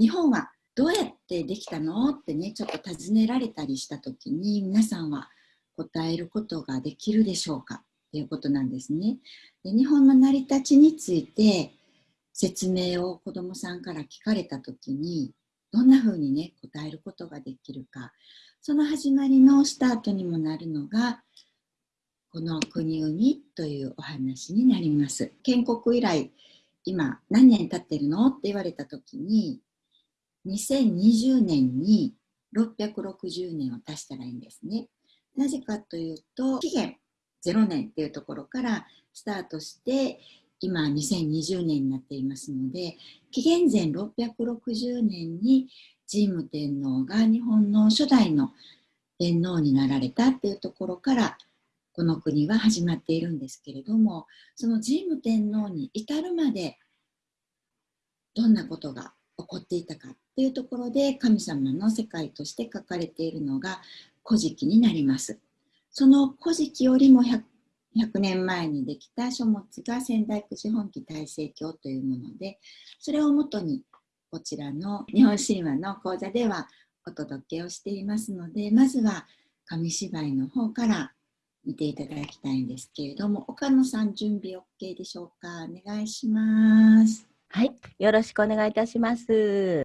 日本はどうやってできたの？ってねちょっと尋ねられたりした時に皆さんは答えることができるでしょうか？ということなんですね。で日本の成り立ちについて説明を子どもさんから聞かれた時にどんな風にね答えることができるか。その始まりのスタートにもなるのがこの国生みというお話になります。建国以来今何年経ってるの？って言われた時に2020年に660年を足したらいいんですね。なぜかというと期限0年っていうところからスタートして今2020年になっていますので紀元前660年に神武天皇が日本の初代の天皇になられたっていうところからこの国は始まっているんですけれどもその神武天皇に至るまでどんなことが起こっていたかっていうところで神様の世界として書かれているのが古事記になります。その古事記よりも 100, 100年前にできた書物が仙台九時本記大成経というものでそれをもとにこちらの日本神話の講座ではお届けをしていますのでまずは紙芝居の方から見ていただきたいんですけれども岡野さん準備 OK でしょうか？お願いしますはい。よろしくお願いいたします。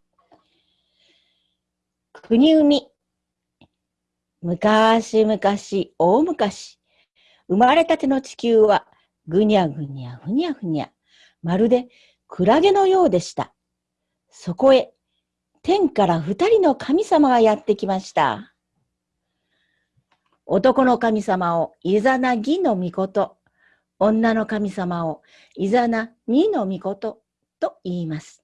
国海昔々大昔生まれたての地球はぐにゃぐにゃふにゃふにゃまるでクラゲのようでした。そこへ天から二人の神様がやってきました。男の神様をイザナギの御事、女の神様をイザナニの御事と言います。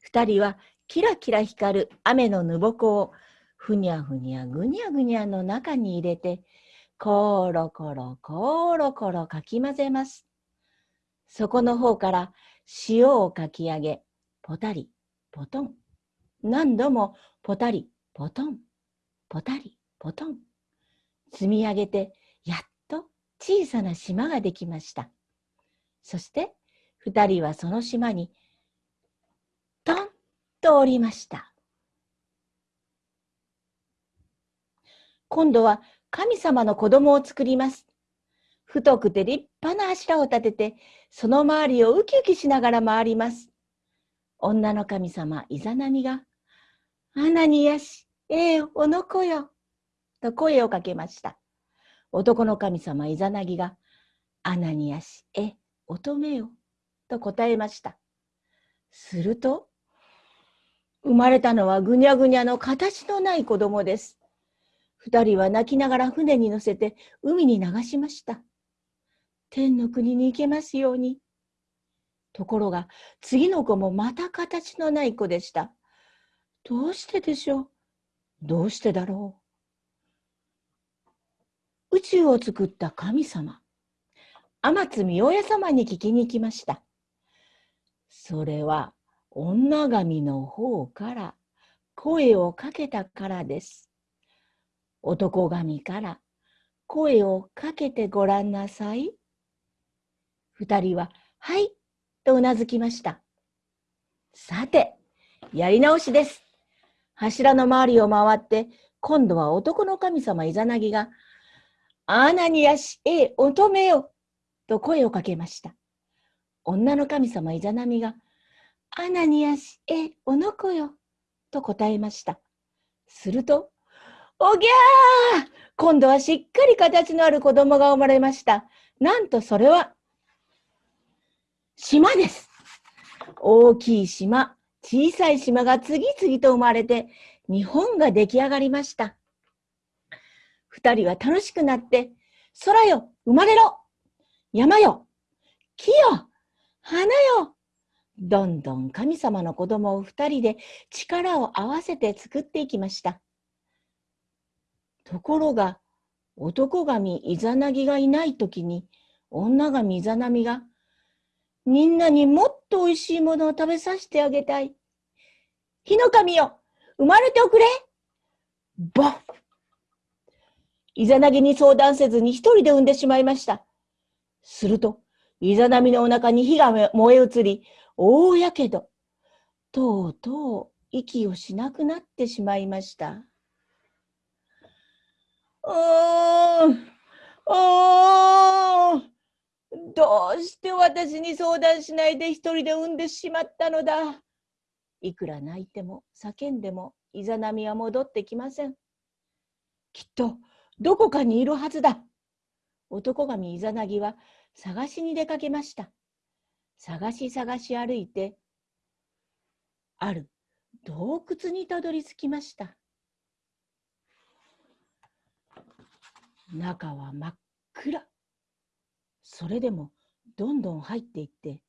二人はキラキラ光る雨のぬぼこをふにゃふにゃぐにゃぐにゃの中に入れて、コロコロコロコロかき混ぜます。そこの方から塩をかき上げ、ポタリ、ポトン。何度もポタリ、ポトン、ポタリ、ポトン。積み上げてやっと小さな島ができました。そして二人はその島にトンと降りました。今度は神様の子供を作ります。太くて立派な柱を立てて、その周りをウキウキしながら回ります。女の神様イザナミが、アナニヤシ、ええおのこよ、と声をかけました。男の神様イザナギが、アナニアシ、え、乙女よ、と答えました。すると、生まれたのはぐにゃぐにゃの形のない子供です。二人は泣きながら船に乗せて海に流しました。天の国に行けますように。ところが次の子もまた形のない子でした。どうしてでしょう？どうしてだろう？宇宙を作った神様、天津御親様に聞きに来ました。それは女神の方から声をかけたからです。男神から声をかけてごらんなさい。二人は、はい、とうなずきました。さて、やり直しです。柱の周りを回って、今度は男の神様イザナギがアナニアシ、え、乙女よ、と声をかけました。女の神様イザナミが、アナニアシ、え、おのこよ、と答えました。すると、おぎゃー今度はしっかり形のある子供が生まれました。なんとそれは、島です。大きい島、小さい島が次々と生まれて、日本が出来上がりました。二人は楽しくなって、空よ、生まれろ山よ、木よ、花よどんどん神様の子供を二人で力を合わせて作っていきました。ところが、男神イザナギがいないときに、女神イザナミが、みんなにもっと美味しいものを食べさせてあげたい。火の神よ、生まれておくれボッイザナギに相談せずに一人で産んでしまいました。すると、イザナミのお腹に火が燃え移り、大やけど。とうとう息をしなくなってしまいました。おーおーどうして私に相談しないで一人で産んでしまったのだ。いくら泣いても叫んでもイザナミは戻ってきません。きっとどこかにいるはずだ。男神イザナギは探しに出かけました。探し探し歩いて、ある洞窟にたどり着きました。中は真っ暗。それでもどんどん入っていって、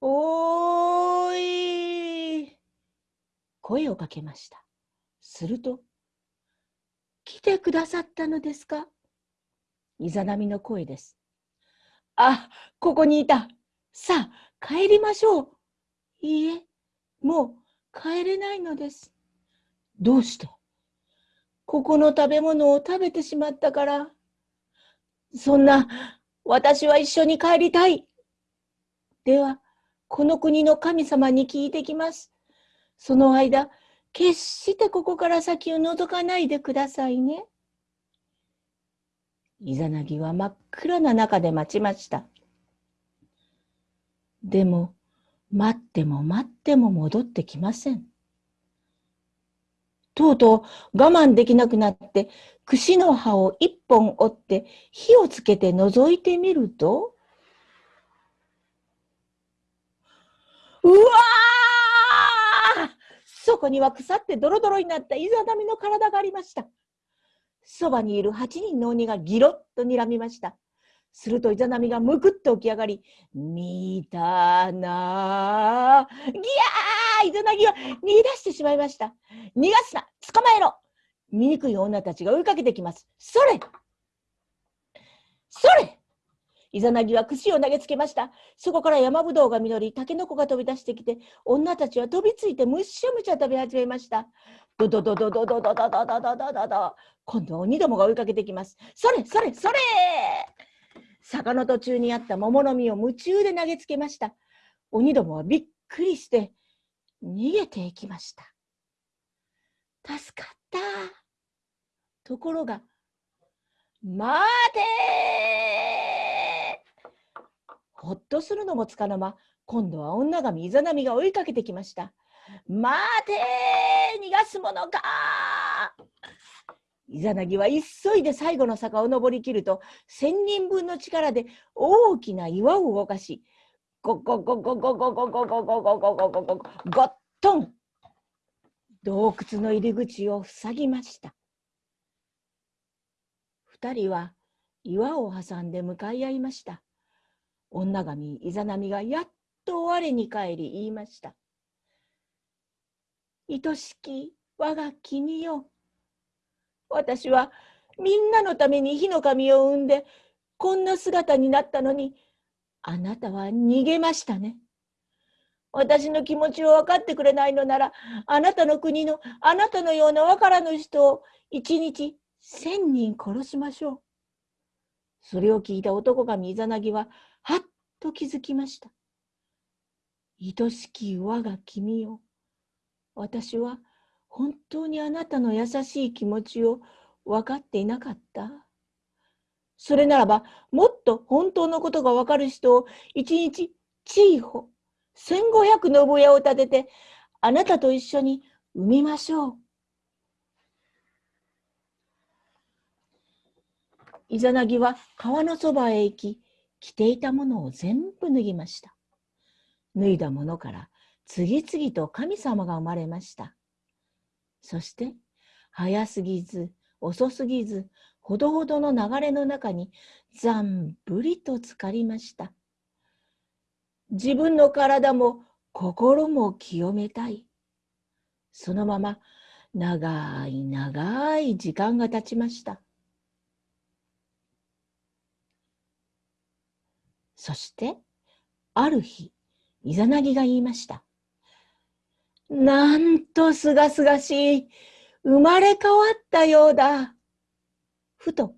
おーい声をかけました。すると、来てくださったのですか？イザナミの声です。あ、ここにいた。さあ、帰りましょう。いいえ、もう帰れないのです。どうしてここの食べ物を食べてしまったから。そんな、私は一緒に帰りたい。では、この国の神様に聞いてきます。その間、決してここから先を覗かないでくださいね。イザナギは真っ暗な中で待ちました。でも、待っても待っても戻ってきません。とうとう我慢できなくなって、串の葉を一本折って火をつけて覗いてみると、うわーそこには腐ってドロドロになったイザナミの体がありました。そばにいる八人の鬼がギロッと睨みました。するとイザナミがむくっと起き上がり、見たなギャーイザナギは逃げ出してしまいました。逃がすな捕まえろ醜い女たちが追いかけてきます。それそれイザナギは串を投げつけました。そこから山ぶどうが実り、タケノコが飛び出してきて、女たちは飛びついてむしゃむしゃ食べ始めました。ドドドドドドドドドドドドドド今度は鬼どもが追いかけてきます。それそれそれ坂の途中にあった桃の実を夢中で投げつけました。鬼どもはびっくりして逃げていきました。助かった。ところが、待てほっとするのもつかの間、今度は女神イザナミが追いかけてきました。待て逃がすものかイザナギは急いで最後の坂を登りきると、千人分の力で大きな岩を動かし、ゴゴゴゴゴゴゴゴゴゴゴゴゴゴゴゴゴットン洞窟の入り口を塞ぎました。二人は岩を挟んで向かい合いました。女神イザナミがやっと我に返り言いました。愛しき我が君よ。私はみんなのために火の神を産んでこんな姿になったのにあなたは逃げましたね。私の気持ちを分かってくれないのならあなたの国のあなたのような分からぬ人を一日千人殺しましょう。それを聞いた男神イザナギははっと気づきました。愛しき我が君よ。私は本当にあなたの優しい気持ちを分かっていなかったそれならば、もっと本当のことが分かる人を一日チーホ、千五百の部屋を建てて、あなたと一緒に産みましょう。イザナギは川のそばへ行き、着ていたものを全部脱ぎました。脱いだものから次々と神様が生まれました。そして早すぎず遅すぎずほどほどの流れの中にざんぶりと浸かりました。自分の体も心も清めたい。そのまま長い長い時間が経ちました。そしてある日イザナギが言いました。なんとすがすがしい。生まれ変わったようだ。ふと、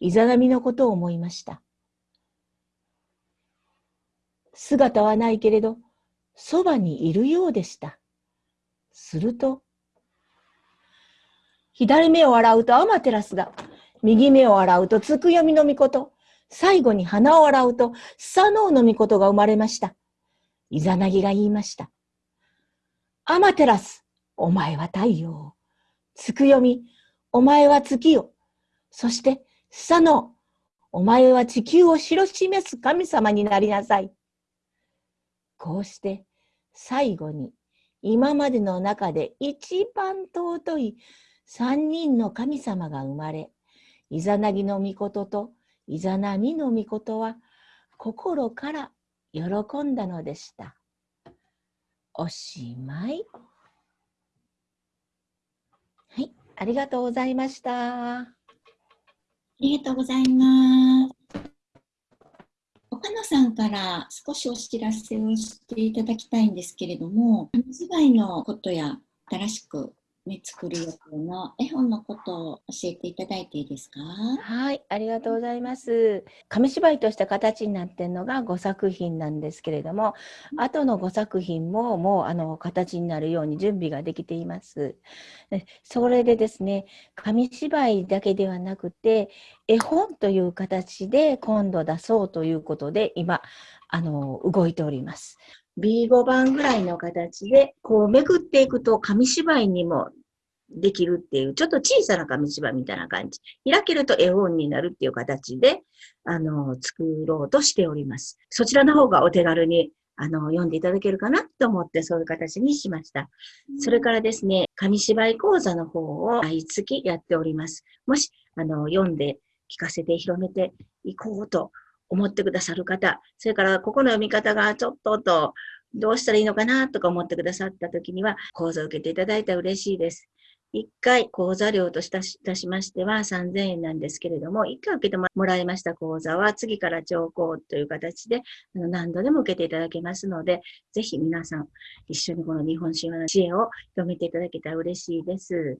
イザナミのことを思いました。姿はないけれど、そばにいるようでした。すると、左目を洗うとアマテラスが、右目を洗うとつくよみのみこと、最後に鼻を洗うとスサノオのみことが生まれました。イザナギが言いました。アマテラス、お前は太陽。つくよみ、お前は月よ。そして、スサノオ、お前は地球を知ろ示す神様になりなさい。こうして、最後に、今までの中で一番尊い三人の神様が生まれ、イザナギの御事とイザナミの御事は心から喜んだのでした。おしまい。はい、ありがとうございました。ありがとうございます。岡野さんから少しお知らせをしていただきたいんですけれども、紙芝居のことや新しくね、作る予定の絵本のことを教えていただいていいですか？はい、ありがとうございます。紙芝居とした形になっているのが5作品なんですけれども、後の5作品ももうあの形になるように準備ができています。それでですね、紙芝居だけではなくて、絵本という形で今度出そうということで、今、あの動いております。B5 番ぐらいの形で、こうめくっていくと紙芝居にもできるっていう、ちょっと小さな紙芝居みたいな感じ。開けると絵本になるっていう形で、あの、作ろうとしております。そちらの方がお手軽に、あの、読んでいただけるかなと思ってそういう形にしました。それからですね、紙芝居講座の方を毎月やっております。もし、あの、読んで聞かせて広めていこうと思ってくださる方、それからここの読み方がちょっとと、どうしたらいいのかなとか思ってくださった時には、講座を受けていただいたら嬉しいです。1回講座料とししましては3000円なんですけれども、1回受けてもらいました講座は次から聴講という形で何度でも受けていただけますので、ぜひ皆さん一緒にこの日本神話の知恵を広めていただけたら嬉しいです。